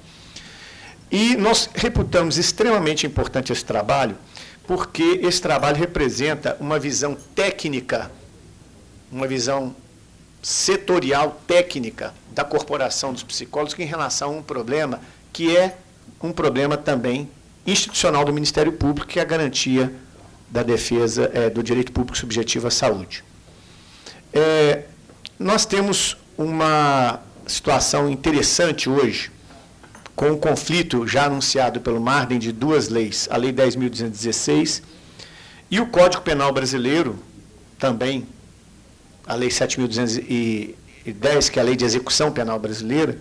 E nós reputamos extremamente importante esse trabalho, porque esse trabalho representa uma visão técnica, uma visão setorial técnica da corporação dos psicólogos em relação a um problema que é um problema também institucional do Ministério Público, que é a garantia da defesa é, do direito público subjetivo à saúde. É, nós temos uma situação interessante hoje, com o conflito já anunciado pelo Marden de duas leis, a Lei 10.216 E o Código Penal brasileiro, também, a Lei 7.210, que é a Lei de Execução Penal Brasileira,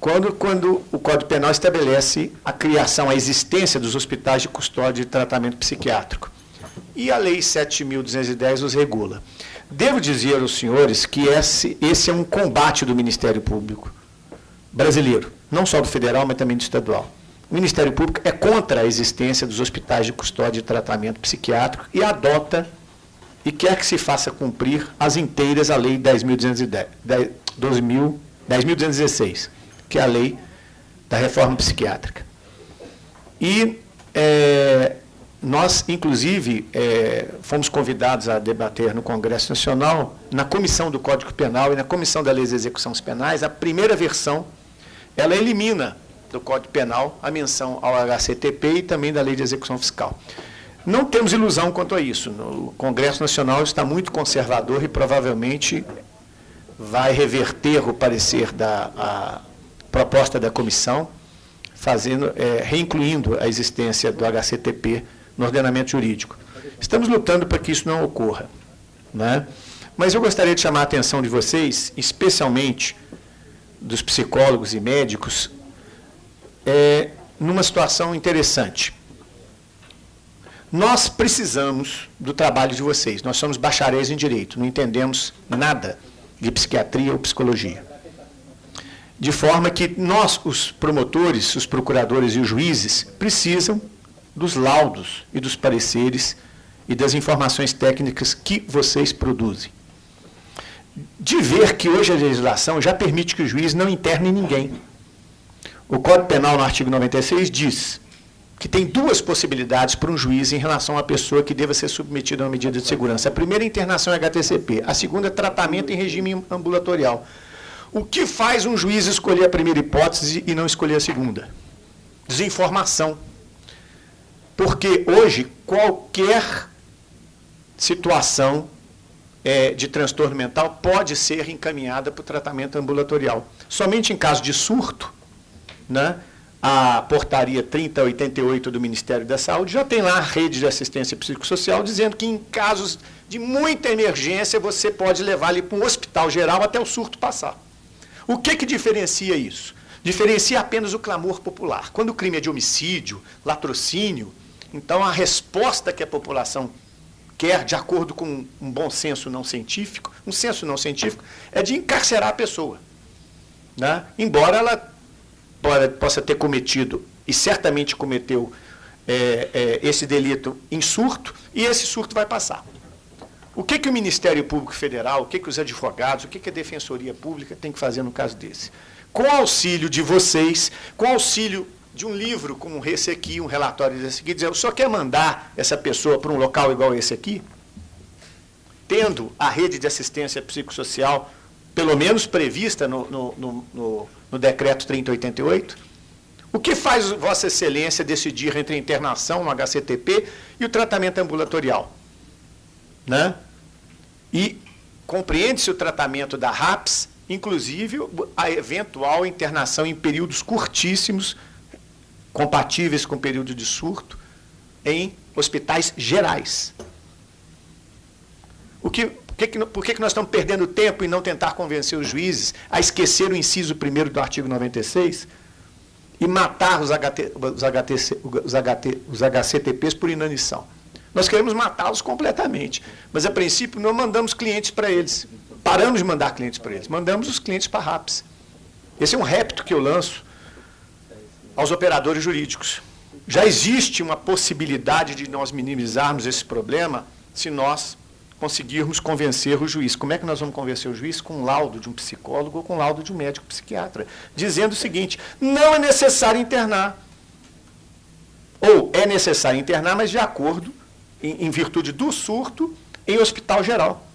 quando, quando o Código Penal estabelece a criação, a existência dos hospitais de custódia e tratamento psiquiátrico. E a Lei 7.210 os regula. Devo dizer aos senhores que esse, esse é um combate do Ministério Público brasileiro, não só do federal, mas também do estadual. O Ministério Público é contra a existência dos hospitais de custódia e tratamento psiquiátrico e adota e quer que se faça cumprir as inteiras a Lei 10.216, que é a lei da reforma psiquiátrica. E é, nós, inclusive, é, fomos convidados a debater no Congresso Nacional, na Comissão do Código Penal e na Comissão da Lei de Execuções Penais, a primeira versão, ela elimina do Código Penal a menção ao HCTP e também da Lei de Execução Fiscal. Não temos ilusão quanto a isso. O Congresso Nacional está muito conservador e provavelmente vai reverter o parecer da proposta da comissão, fazendo, é, reincluindo a existência do HCTP no ordenamento jurídico. Estamos lutando para que isso não ocorra. Né? Mas eu gostaria de chamar a atenção de vocês, especialmente dos psicólogos e médicos, é, numa situação interessante. Nós precisamos do trabalho de vocês. Nós somos bacharéis em direito, não entendemos nada de psiquiatria ou psicologia. De forma que nós, os promotores, os procuradores e os juízes, precisam dos laudos e dos pareceres e das informações técnicas que vocês produzem. De ver que hoje a legislação já permite que o juiz não interne ninguém. O Código Penal, no artigo 96, diz que tem duas possibilidades para um juiz em relação à pessoa que deva ser submetida a uma medida de segurança. A primeira é internação HTCP, a segunda é tratamento em regime ambulatorial. O que faz um juiz escolher a primeira hipótese e não escolher a segunda? Desinformação. Porque hoje qualquer situação é, de transtorno mental pode ser encaminhada para o tratamento ambulatorial. Somente em caso de surto, né, a portaria 3088 do Ministério da Saúde já tem lá a rede de assistência psicossocial dizendo que em casos de muita emergência você pode levar ele para um hospital geral até o surto passar. O que, que diferencia isso? Diferencia apenas o clamor popular. Quando o crime é de homicídio, latrocínio, então, a resposta que a população quer, de acordo com um bom senso não científico, um senso não científico, é de encarcerar a pessoa. Né? Embora ela possa ter cometido, e certamente cometeu, é, é, esse delito em surto, e esse surto vai passar. O que, que o Ministério Público Federal, o que, que os advogados, o que, que a Defensoria Pública tem que fazer no caso desse? Com auxílio de vocês, com auxílio de um livro como esse aqui, um relatório desse aqui, dizer, o senhor quer mandar essa pessoa para um local igual esse aqui? Tendo a rede de assistência psicossocial, pelo menos prevista no, no, no, no decreto 3088? O que faz Vossa Excelência decidir entre a internação no HCTP e o tratamento ambulatorial? Né? E compreende-se o tratamento da RAPS, inclusive a eventual internação em períodos curtíssimos compatíveis com o período de surto em hospitais gerais. O que, por que, por que nós estamos perdendo tempo em não tentar convencer os juízes a esquecer o inciso 1 do artigo 96 e matar os, HT, os, HTC, os, HT, os HCTPs por inanição? Nós queremos matá-los completamente, mas a princípio não mandamos clientes para eles. Paramos de mandar clientes para eles, mandamos os clientes para a RAPS. Esse é um repto que eu lanço aos operadores jurídicos. Já existe uma possibilidade de nós minimizarmos esse problema se nós conseguirmos convencer o juiz. Como é que nós vamos convencer o juiz? Com laudo de um psicólogo ou com laudo de um médico psiquiatra, dizendo o seguinte: não é necessário internar. Ou é necessário internar, mas de acordo, em, em virtude do surto, em hospital geral.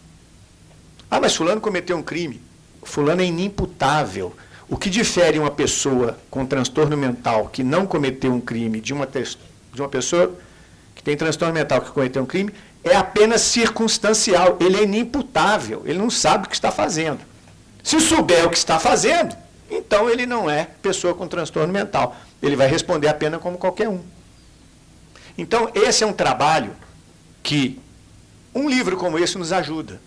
Ah, mas fulano cometeu um crime. Fulano é inimputável. O que difere uma pessoa com transtorno mental que não cometeu um crime de uma, de uma pessoa que tem transtorno mental que cometeu um crime é apenas circunstancial. Ele é inimputável, ele não sabe o que está fazendo. Se souber o que está fazendo, então ele não é pessoa com transtorno mental. Ele vai responder a pena como qualquer um. Então, esse é um trabalho que um livro como esse nos ajuda.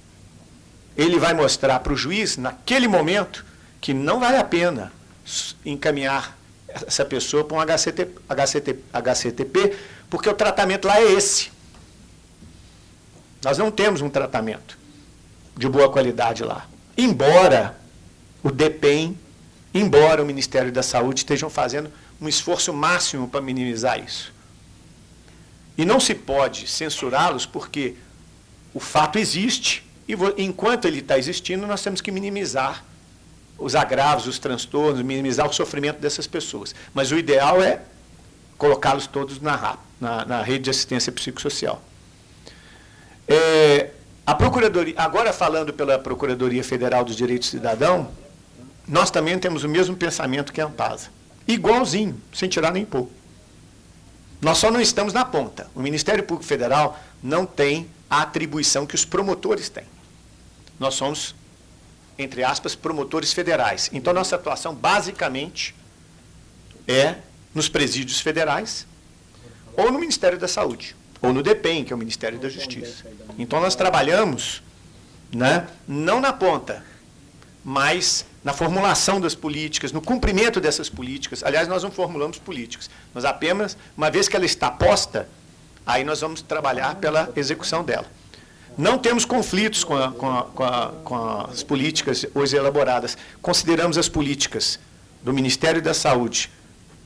Ele vai mostrar para o juiz, naquele momento, que não vale a pena encaminhar essa pessoa para um HCT, HCT, HCTP, porque o tratamento lá é esse. Nós não temos um tratamento de boa qualidade lá. Embora o DEPEN, embora o Ministério da Saúde estejam fazendo um esforço máximo para minimizar isso. E não se pode censurá-los porque o fato existe. E enquanto ele está existindo, nós temos que minimizar os agravos, os transtornos, minimizar o sofrimento dessas pessoas. Mas o ideal é colocá-los todos na, na, na, rede de assistência psicossocial. É, a Procuradoria, agora falando pela Procuradoria Federal dos Direitos do Cidadão, nós também temos o mesmo pensamento que a Ampasa. Igualzinho, sem tirar nem pôr. Nós só não estamos na ponta. O Ministério Público Federal não tem a atribuição que os promotores têm. Nós somos, entre aspas, promotores federais. Então, nossa atuação, basicamente, é nos presídios federais ou no Ministério da Saúde, ou no DEPEN, que é o Ministério da Justiça. Então, nós trabalhamos né, não na ponta, mas na formulação das políticas, no cumprimento dessas políticas. Aliás, nós não formulamos políticas, nós apenas, uma vez que ela está posta, aí nós vamos trabalhar pela execução dela. Não temos conflitos com, a, com, a, com, a, com as políticas hoje elaboradas. Consideramos as políticas do Ministério da Saúde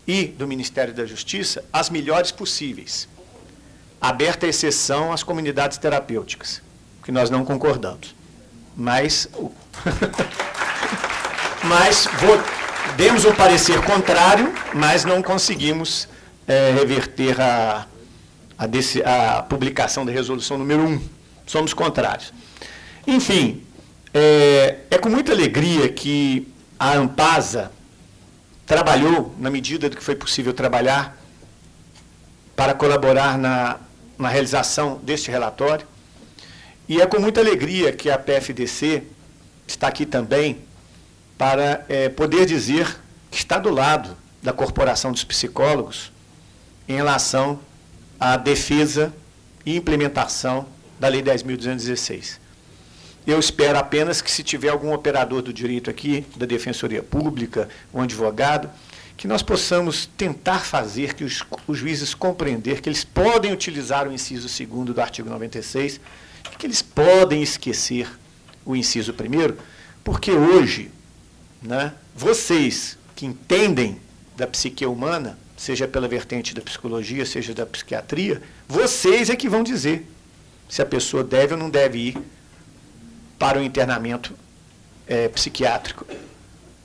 e do Ministério da Justiça as melhores possíveis. Aberta a exceção às comunidades terapêuticas, que nós não concordamos. Mas mas demos um parecer contrário, mas não conseguimos é, reverter a, a, desse, a, publicação da resolução número 1. Somos contrários. Enfim, é, é com muita alegria que a Ampasa trabalhou, na medida do que foi possível trabalhar, para colaborar na, na realização deste relatório. E é com muita alegria que a PFDC está aqui também para é, poder dizer que está do lado da Corporação dos Psicólogos em relação à defesa e implementação da Lei 10.216. Eu espero apenas que, se tiver algum operador do direito aqui, da Defensoria Pública, um advogado, que nós possamos tentar fazer que os, os juízes compreender que eles podem utilizar o inciso 2 do artigo 96, que eles podem esquecer o inciso 1 porque hoje né, vocês que entendem da psique humana, seja pela vertente da psicologia, seja da psiquiatria, vocês é que vão dizer se a pessoa deve ou não deve ir para o internamento é, psiquiátrico,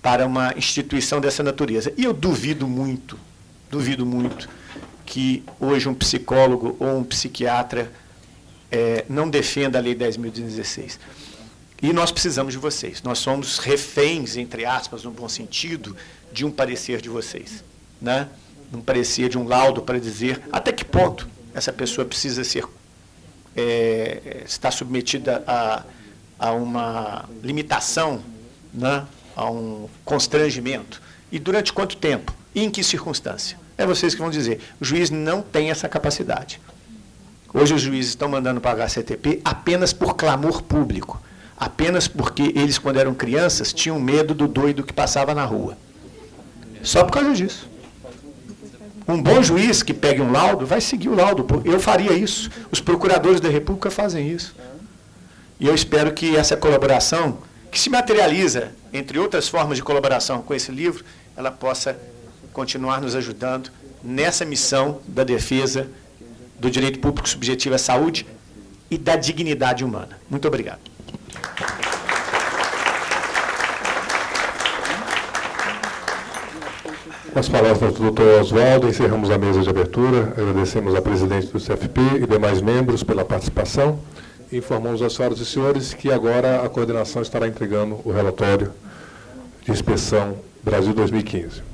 para uma instituição dessa natureza. E eu duvido muito, duvido muito, que hoje um psicólogo ou um psiquiatra é, não defenda a Lei 10.016. E nós precisamos de vocês. Nós somos reféns, entre aspas, no bom sentido, de um parecer de vocês. Né? Um parecer de um laudo para dizer até que ponto essa pessoa precisa ser é, está submetida a, a uma limitação, né? a um constrangimento. E durante quanto tempo? E em que circunstância? É vocês que vão dizer. O juiz não tem essa capacidade. Hoje os juízes estão mandando para a HCTP apenas por clamor público apenas porque eles, quando eram crianças, tinham medo do doido que passava na rua. Só por causa disso. Um bom juiz que pegue um laudo vai seguir o laudo. Eu faria isso. Os procuradores da República fazem isso. E eu espero que essa colaboração, que se materializa, entre outras formas de colaboração com esse livro, ela possa continuar nos ajudando nessa missão da defesa do direito público subjetivo à saúde e da dignidade humana. Muito obrigado. Com as palavras do Dr. Oswaldo, encerramos a mesa de abertura. Agradecemos a presidente do CFP e demais membros pela participação. Informamos às senhoras e senhores que agora a coordenação estará entregando o relatório de inspeção Brasil 2015.